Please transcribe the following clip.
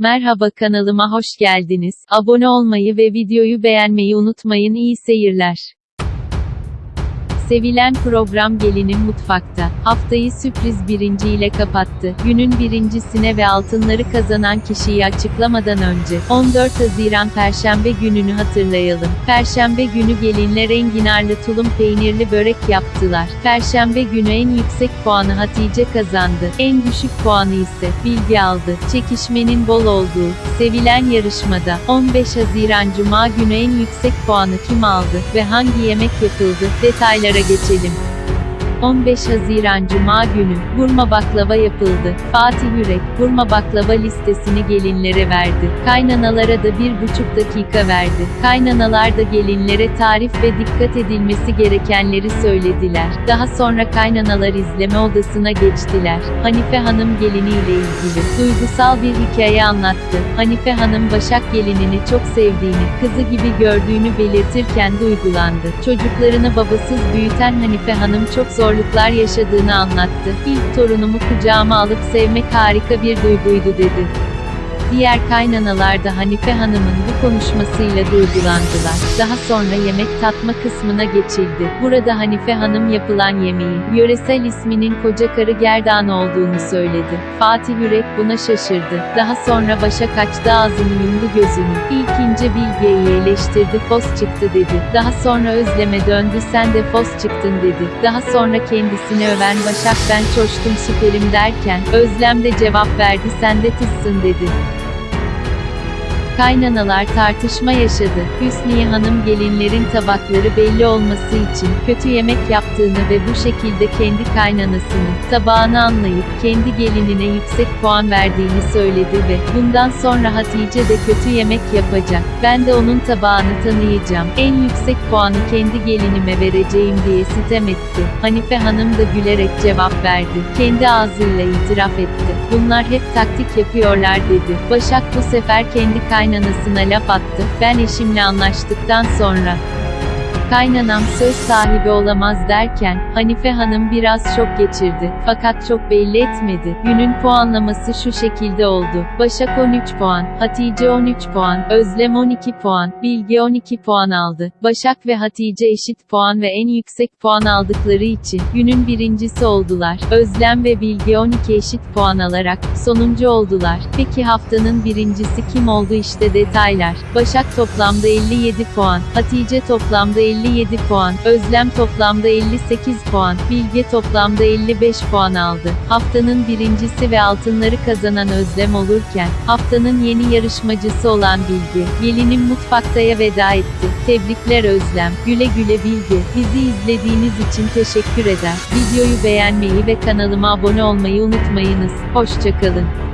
Merhaba kanalıma hoş geldiniz. Abone olmayı ve videoyu beğenmeyi unutmayın. İyi seyirler. Sevilen program Gelinin Mutfakta. Haftayı sürpriz birinci ile kapattı. Günün birincisine ve altınları kazanan kişiyi açıklamadan önce, 14 Haziran Perşembe gününü hatırlayalım. Perşembe günü gelinler enginarlı tulum peynirli börek yaptılar. Perşembe günü en yüksek puanı Hatice kazandı. En düşük puanı ise Bilgi aldı. Çekişmenin bol olduğu, sevilen yarışmada, 15 Haziran Cuma günü en yüksek puanı kim aldı ve hangi yemek yapıldı? Detaylara geçelim. 15 Haziran Cuma günü, burma baklava yapıldı. Fatih Yürek, burma baklava listesini gelinlere verdi. Kaynanalara da bir buçuk dakika verdi. Kaynanalar da gelinlere tarif ve dikkat edilmesi gerekenleri söylediler. Daha sonra kaynanalar izleme odasına geçtiler. Hanife Hanım geliniyle ilgili duygusal bir hikaye anlattı. Hanife Hanım Başak gelinini çok sevdiğini, kızı gibi gördüğünü belirtirken duygulandı. Çocuklarını babasız büyüten Hanife Hanım çok zor zorluklar yaşadığını anlattı. İlk torunumu kucağıma alıp sevmek harika bir duyguydu dedi. Diğer kaynanalar da Hanife Hanım'ın bu konuşmasıyla duygulandılar. Daha sonra yemek tatma kısmına geçildi. Burada Hanife Hanım yapılan yemeği, yöresel isminin koca karı gerdan olduğunu söyledi. Fatih Yürek buna şaşırdı. Daha sonra Başak açtı ağzını yumdu gözünü. İlk ince Bilge'yi eleştirdi fos çıktı dedi. Daha sonra Özlem'e döndü sen de fos çıktın dedi. Daha sonra kendisini öven Başak ben çoştum süperim derken, Özlem de cevap verdi sen de tızsın dedi. Kaynanalar tartışma yaşadı. Hüsniye Hanım gelinlerin tabakları belli olması için kötü yemek yaptığını ve bu şekilde kendi kaynanasını tabağını anlayıp kendi gelinine yüksek puan verdiğini söyledi ve bundan sonra Hatice de kötü yemek yapacak. Ben de onun tabağını tanıyacağım. En yüksek puanı kendi gelinime vereceğim diye sitem etti. Hanife Hanım da gülerek cevap verdi. Kendi ağzıyla itiraf etti. Bunlar hep taktik yapıyorlar dedi. Başak bu sefer kendi kaynanasını kaynanasına laf attı, ben eşimle anlaştıktan sonra, Kaynanam söz sahibi olamaz derken, Hanife Hanım biraz şok geçirdi. Fakat çok belli etmedi. Günün puanlaması şu şekilde oldu. Başak 13 puan, Hatice 13 puan, Özlem 12 puan, Bilge 12 puan aldı. Başak ve Hatice eşit puan ve en yüksek puan aldıkları için, günün birincisi oldular. Özlem ve Bilge 12 eşit puan alarak, sonuncu oldular. Peki haftanın birincisi kim oldu işte detaylar. Başak toplamda 57 puan, Hatice toplamda 50 57 puan, Özlem toplamda 58 puan, Bilge toplamda 55 puan aldı. Haftanın birincisi ve altınları kazanan Özlem olurken, haftanın yeni yarışmacısı olan Bilge, gelinin mutfaktaya veda etti. Tebrikler Özlem, güle güle Bilge. Bizi izlediğiniz için teşekkür eder. Videoyu beğenmeyi ve kanalıma abone olmayı unutmayınız. Hoşçakalın.